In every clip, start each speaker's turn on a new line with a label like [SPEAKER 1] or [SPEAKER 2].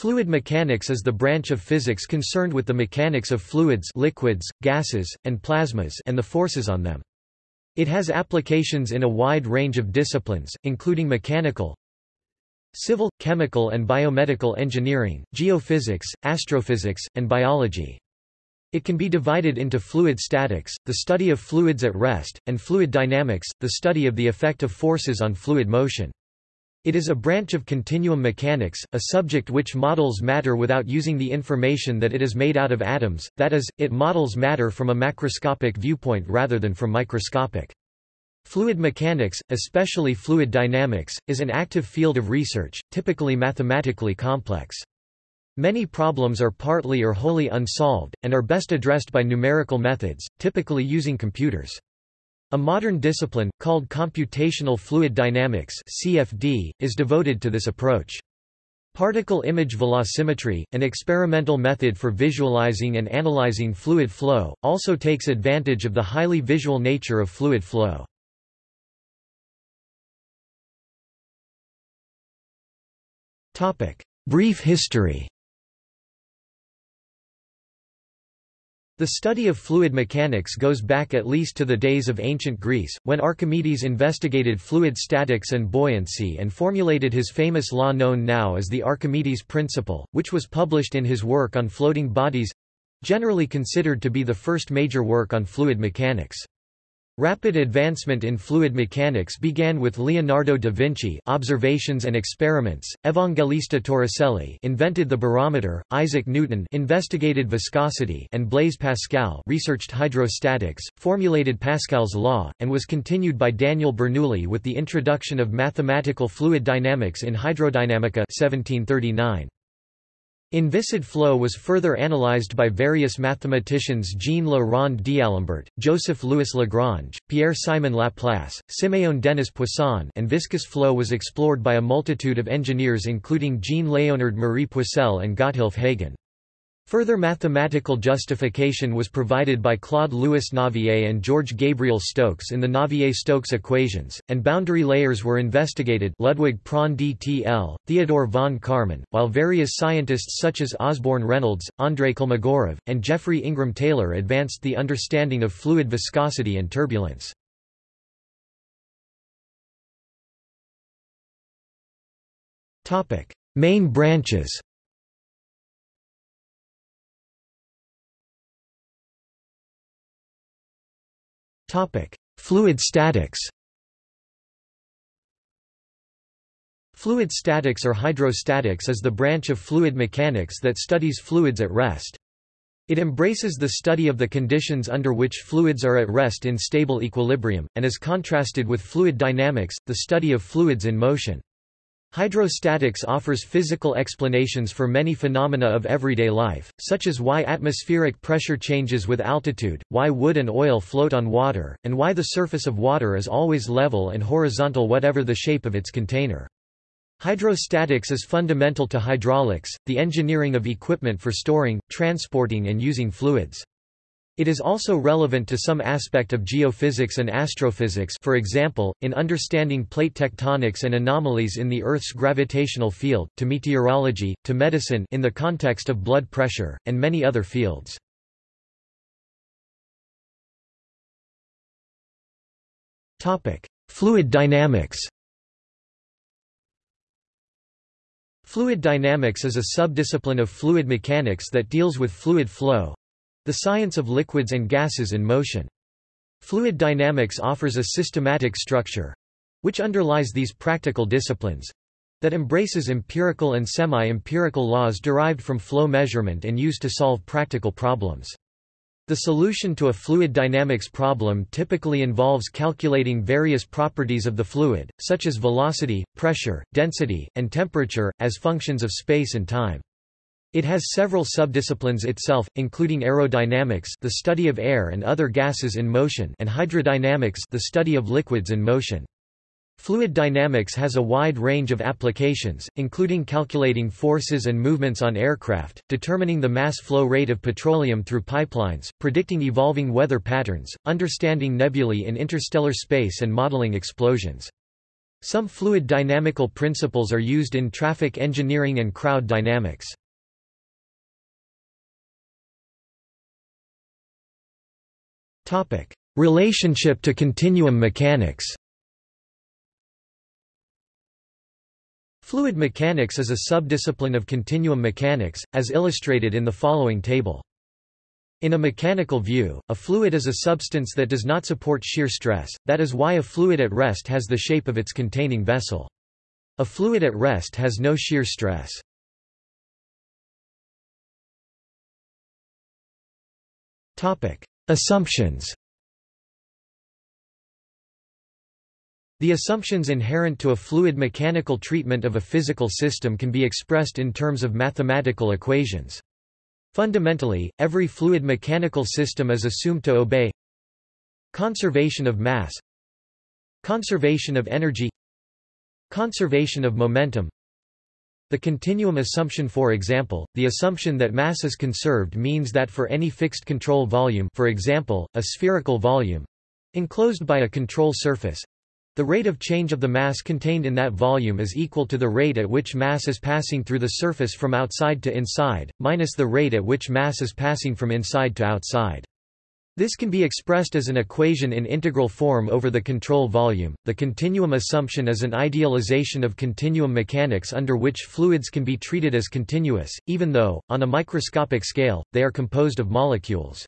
[SPEAKER 1] Fluid mechanics is the branch of physics concerned with the mechanics of fluids liquids, gases, and plasmas and the forces on them. It has applications in a wide range of disciplines, including mechanical, civil, chemical and biomedical engineering, geophysics, astrophysics, and biology. It can be divided into fluid statics, the study of fluids at rest, and fluid dynamics, the study of the effect of forces on fluid motion. It is a branch of continuum mechanics, a subject which models matter without using the information that it is made out of atoms, that is, it models matter from a macroscopic viewpoint rather than from microscopic. Fluid mechanics, especially fluid dynamics, is an active field of research, typically mathematically complex. Many problems are partly or wholly unsolved, and are best addressed by numerical methods, typically using computers. A modern discipline, called computational fluid dynamics (CFD), is devoted to this approach. Particle image velocimetry, an experimental method for visualizing and analyzing fluid flow, also takes advantage of the highly visual nature of fluid flow. Brief history The study of fluid mechanics goes back at least to the days of ancient Greece, when Archimedes investigated fluid statics and buoyancy and formulated his famous law known now as the Archimedes principle, which was published in his work on floating bodies—generally considered to be the first major work on fluid mechanics. Rapid advancement in fluid mechanics began with Leonardo da Vinci observations and experiments, Evangelista Torricelli invented the barometer, Isaac Newton investigated viscosity and Blaise Pascal researched hydrostatics, formulated Pascal's law, and was continued by Daniel Bernoulli with the introduction of mathematical fluid dynamics in Hydrodynamica 1739. Inviscid flow was further analyzed by various mathematicians Jean-Le Rond d'Alembert, Joseph-Louis Lagrange, Pierre-Simon Laplace, Siméon Denis Poisson and viscous flow was explored by a multitude of engineers including Jean-Léonard Marie Poiseuille and Gotthilf Hagen. Further mathematical justification was provided by Claude-Louis Navier and George Gabriel Stokes in the Navier-Stokes equations, and boundary layers were investigated Ludwig Prandtl DTL, Theodore von Karman, while various scientists such as Osborne Reynolds, Andrei Kolmogorov, and Geoffrey Ingram Taylor advanced the understanding of fluid viscosity and turbulence. Main branches Topic: Fluid statics. Fluid statics or hydrostatics is the branch of fluid mechanics that studies fluids at rest. It embraces the study of the conditions under which fluids are at rest in stable equilibrium, and is contrasted with fluid dynamics, the study of fluids in motion. Hydrostatics offers physical explanations for many phenomena of everyday life, such as why atmospheric pressure changes with altitude, why wood and oil float on water, and why the surface of water is always level and horizontal whatever the shape of its container. Hydrostatics is fundamental to hydraulics, the engineering of equipment for storing, transporting and using fluids. It is also relevant to some aspect of geophysics and astrophysics for example, in understanding plate tectonics and anomalies in the Earth's gravitational field, to meteorology, to medicine in the context of blood pressure, and many other fields. Fluid dynamics Fluid dynamics is a subdiscipline of fluid mechanics that deals with fluid flow, the science of liquids and gases in motion. Fluid dynamics offers a systematic structure—which underlies these practical disciplines—that embraces empirical and semi-empirical laws derived from flow measurement and used to solve practical problems. The solution to a fluid dynamics problem typically involves calculating various properties of the fluid, such as velocity, pressure, density, and temperature, as functions of space and time. It has several subdisciplines itself, including aerodynamics the study of air and other gases in motion and hydrodynamics the study of liquids in motion. Fluid dynamics has a wide range of applications, including calculating forces and movements on aircraft, determining the mass flow rate of petroleum through pipelines, predicting evolving weather patterns, understanding nebulae in interstellar space and modeling explosions. Some fluid dynamical principles are used in traffic engineering and crowd dynamics. Relationship to continuum mechanics Fluid mechanics is a subdiscipline of continuum mechanics, as illustrated in the following table. In a mechanical view, a fluid is a substance that does not support shear stress, that is why a fluid at rest has the shape of its containing vessel. A fluid at rest has no shear stress. Assumptions The assumptions inherent to a fluid mechanical treatment of a physical system can be expressed in terms of mathematical equations. Fundamentally, every fluid mechanical system is assumed to obey conservation of mass conservation of energy conservation of momentum the continuum assumption for example, the assumption that mass is conserved means that for any fixed control volume for example, a spherical volume enclosed by a control surface the rate of change of the mass contained in that volume is equal to the rate at which mass is passing through the surface from outside to inside, minus the rate at which mass is passing from inside to outside. This can be expressed as an equation in integral form over the control volume. The continuum assumption is an idealization of continuum mechanics under which fluids can be treated as continuous, even though, on a microscopic scale, they are composed of molecules.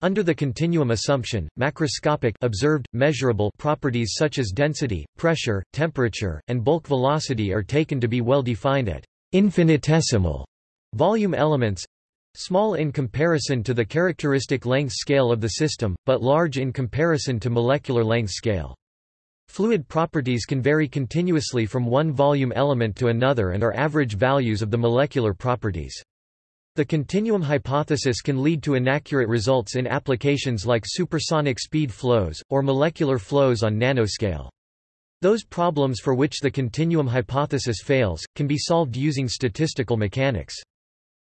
[SPEAKER 1] Under the continuum assumption, macroscopic observed, measurable properties such as density, pressure, temperature, and bulk velocity are taken to be well defined at infinitesimal volume elements small in comparison to the characteristic length scale of the system, but large in comparison to molecular length scale. Fluid properties can vary continuously from one volume element to another and are average values of the molecular properties. The continuum hypothesis can lead to inaccurate results in applications like supersonic speed flows, or molecular flows on nanoscale. Those problems for which the continuum hypothesis fails, can be solved using statistical mechanics.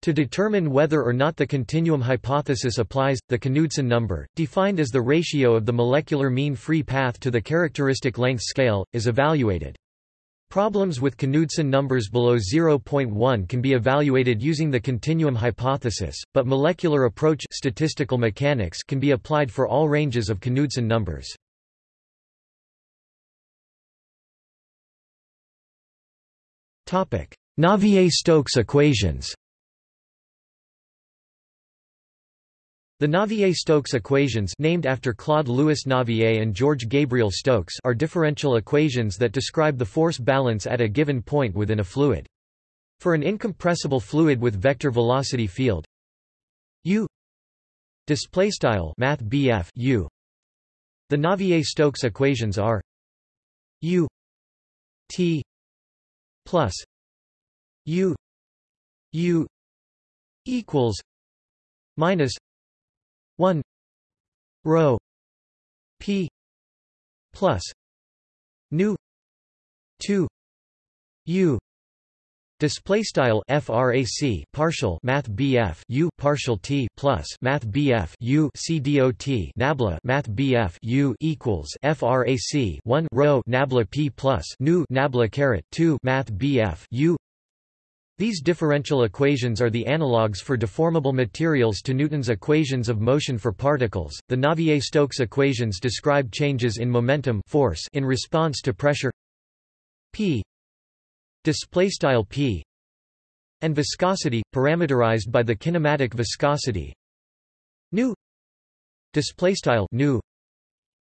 [SPEAKER 1] To determine whether or not the continuum hypothesis applies, the Knudsen number, defined as the ratio of the molecular mean free path to the characteristic length scale, is evaluated. Problems with Knudsen numbers below 0.1 can be evaluated using the continuum hypothesis, but molecular approach statistical mechanics can be applied for all ranges of Knudsen numbers. Navier-Stokes equations The Navier-Stokes equations named after Claude Louis Navier and George Gabriel Stokes are differential equations that describe the force balance at a given point within a fluid. For an incompressible fluid with vector velocity field u math u the Navier-Stokes equations are u t plus u u equals minus 1 rho p plus nu 2 u Display style frac partial math BF u partial t plus math BF u c nabla math BF u equals frac 1 rho nabla p plus nu nabla caret 2 math BF u these differential equations are the analogues for deformable materials to Newton's equations of motion for particles. The Navier-Stokes equations describe changes in momentum force in response to pressure p p and viscosity parameterized by the kinematic viscosity nu nu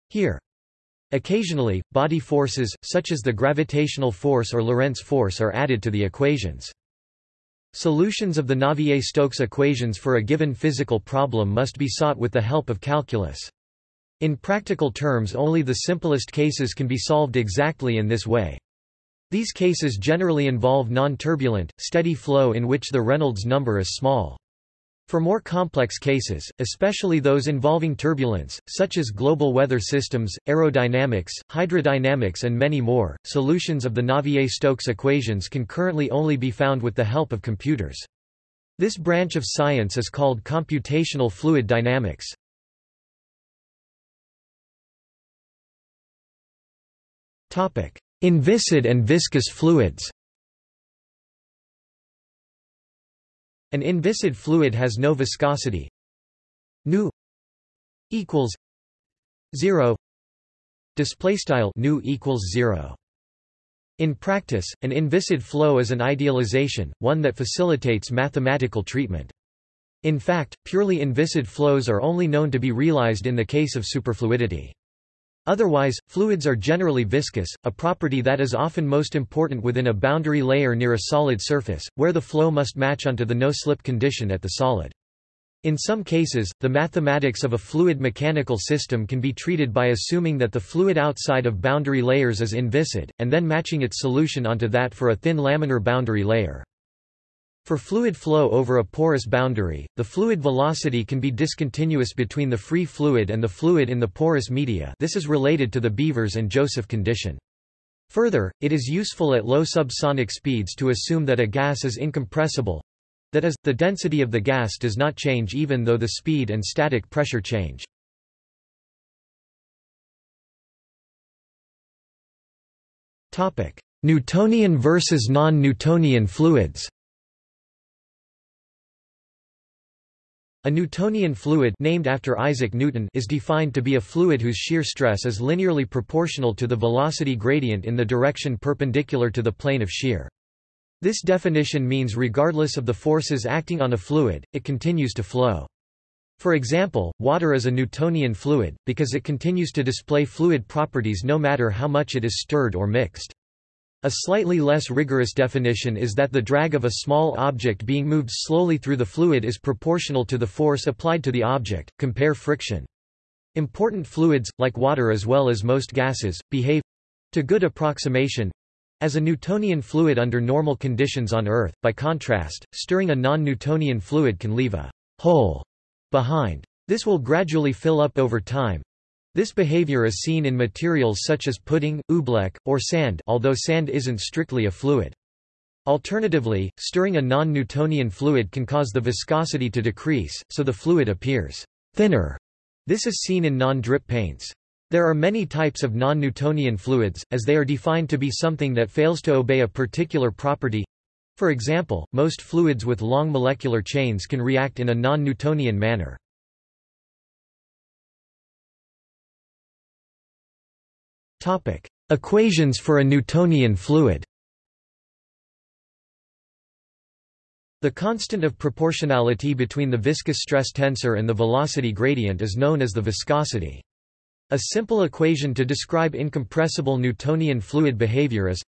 [SPEAKER 1] here Occasionally, body forces, such as the gravitational force or Lorentz force are added to the equations. Solutions of the Navier-Stokes equations for a given physical problem must be sought with the help of calculus. In practical terms only the simplest cases can be solved exactly in this way. These cases generally involve non-turbulent, steady flow in which the Reynolds number is small. For more complex cases, especially those involving turbulence, such as global weather systems, aerodynamics, hydrodynamics and many more, solutions of the Navier-Stokes equations can currently only be found with the help of computers. This branch of science is called computational fluid dynamics. Inviscid and viscous fluids An inviscid fluid has no viscosity. Nu equals zero. Display style nu equals zero. In practice, an inviscid flow is an idealization, one that facilitates mathematical treatment. In fact, purely inviscid flows are only known to be realized in the case of superfluidity. Otherwise, fluids are generally viscous, a property that is often most important within a boundary layer near a solid surface, where the flow must match onto the no-slip condition at the solid. In some cases, the mathematics of a fluid mechanical system can be treated by assuming that the fluid outside of boundary layers is inviscid, and then matching its solution onto that for a thin laminar boundary layer. For fluid flow over a porous boundary, the fluid velocity can be discontinuous between the free fluid and the fluid in the porous media this is related to the Beavers and Joseph condition. Further, it is useful at low subsonic speeds to assume that a gas is incompressible that is, the density of the gas does not change even though the speed and static pressure change. Newtonian versus non-Newtonian fluids A Newtonian fluid named after Isaac Newton is defined to be a fluid whose shear stress is linearly proportional to the velocity gradient in the direction perpendicular to the plane of shear. This definition means regardless of the forces acting on a fluid, it continues to flow. For example, water is a Newtonian fluid, because it continues to display fluid properties no matter how much it is stirred or mixed. A slightly less rigorous definition is that the drag of a small object being moved slowly through the fluid is proportional to the force applied to the object, compare friction. Important fluids, like water as well as most gases, behave—to good approximation—as a Newtonian fluid under normal conditions on Earth. By contrast, stirring a non-Newtonian fluid can leave a hole behind. This will gradually fill up over time, this behavior is seen in materials such as pudding, oobleck, or sand although sand isn't strictly a fluid. Alternatively, stirring a non-Newtonian fluid can cause the viscosity to decrease, so the fluid appears thinner. This is seen in non-drip paints. There are many types of non-Newtonian fluids, as they are defined to be something that fails to obey a particular property. For example, most fluids with long molecular chains can react in a non-Newtonian manner. Equations for a Newtonian fluid. The constant of proportionality between the viscous stress tensor and the velocity gradient is known as the viscosity. A simple equation to describe incompressible Newtonian fluid behavior is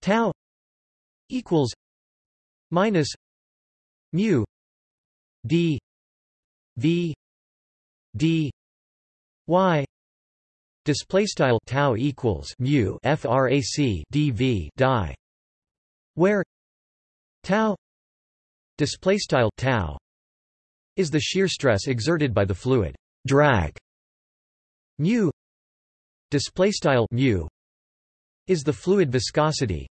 [SPEAKER 1] tau equals minus mu d v d y Display style tau equals mu frac dv die, where tau display style tau is the shear stress exerted by the fluid drag. Mu display style mu is the fluid viscosity,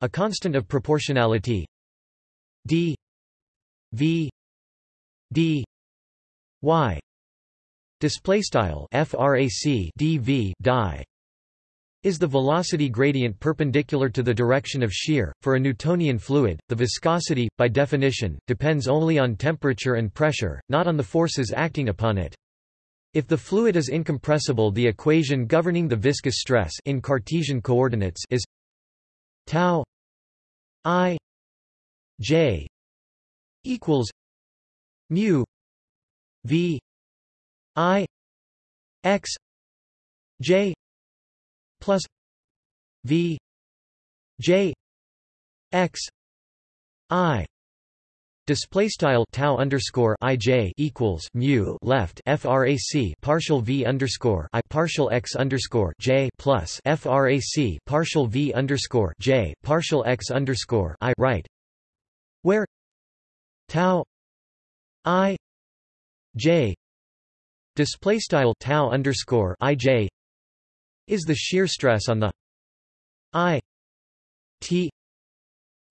[SPEAKER 1] a constant of proportionality. d v d y display style frac dv die is the velocity gradient perpendicular to the direction of shear. For a Newtonian fluid, the viscosity, by definition, depends only on temperature and pressure, not on the forces acting upon it. If the fluid is incompressible the equation governing the viscous stress in Cartesian coordinates is tau i j equals mu v I X J plus V J X I Display style tau underscore ij equals mu left frac partial v underscore i partial x underscore j plus frac partial v underscore j partial x underscore i right, where tau i j display style tau underscore ij is the shear stress on the i t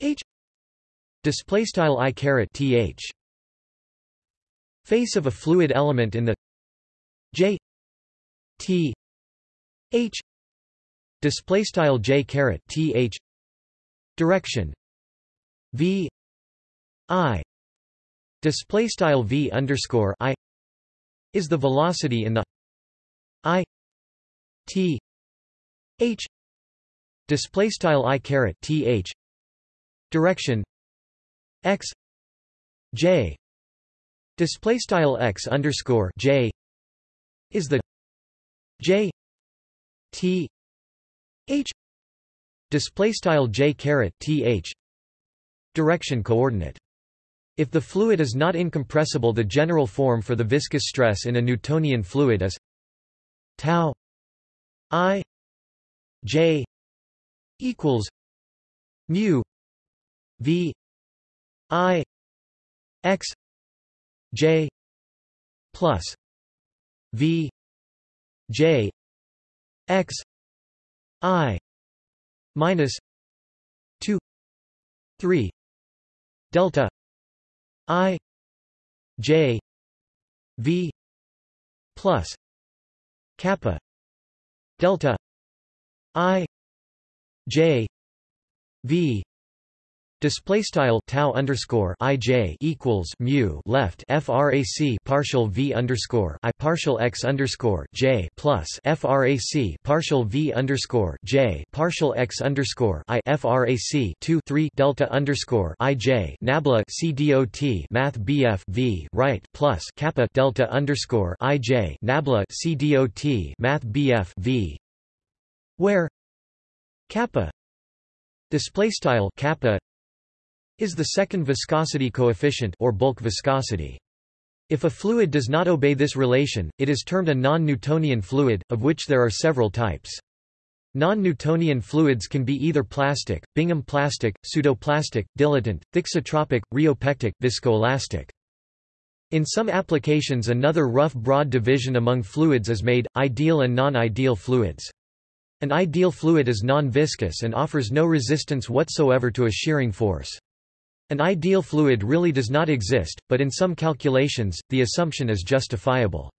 [SPEAKER 1] h display style i caret th face of a fluid element in the j t h display style j caret th direction v i display style v underscore i is the velocity in the i t h display style i caret th direction x j display style x underscore j is the j t h display style j caret th direction coordinate if the fluid is not incompressible the general form for the viscous stress in a Newtonian fluid is tau i j equals mu v i x j plus v j x i minus 2 3 delta i j v plus kappa delta i j v Display style tau underscore ij equals mu left frac partial v underscore i partial x underscore j plus frac partial v underscore j partial x underscore i frac 2 3 delta underscore ij nabla c dot math bf v right plus kappa delta underscore ij nabla c dot math bf v where kappa display style kappa is the second viscosity coefficient or bulk viscosity. If a fluid does not obey this relation, it is termed a non-Newtonian fluid, of which there are several types. Non-Newtonian fluids can be either plastic, Bingham plastic, pseudoplastic, dilatant, thixotropic, rheopectic, viscoelastic. In some applications another rough broad division among fluids is made, ideal and non-ideal fluids. An ideal fluid is non-viscous and offers no resistance whatsoever to a shearing force. An ideal fluid really does not exist, but in some calculations, the assumption is justifiable.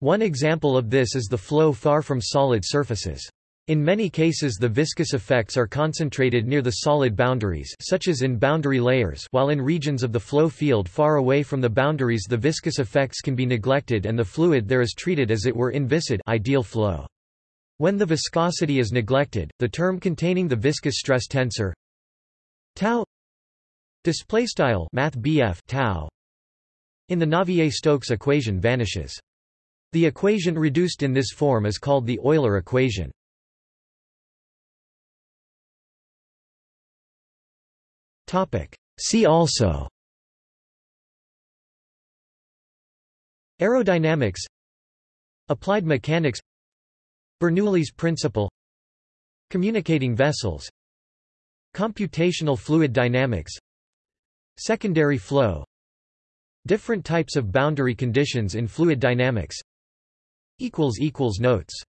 [SPEAKER 1] One example of this is the flow far from solid surfaces. In many cases the viscous effects are concentrated near the solid boundaries such as in boundary layers while in regions of the flow field far away from the boundaries the viscous effects can be neglected and the fluid there is treated as it were inviscid ideal flow. When the viscosity is neglected, the term containing the viscous stress tensor tau Display style math tau in the Navier-Stokes equation vanishes. The equation reduced in this form is called the Euler equation. Topic. See also Aerodynamics Applied mechanics Bernoulli's principle Communicating vessels Computational fluid dynamics Secondary flow. Different types of boundary conditions in fluid dynamics. Notes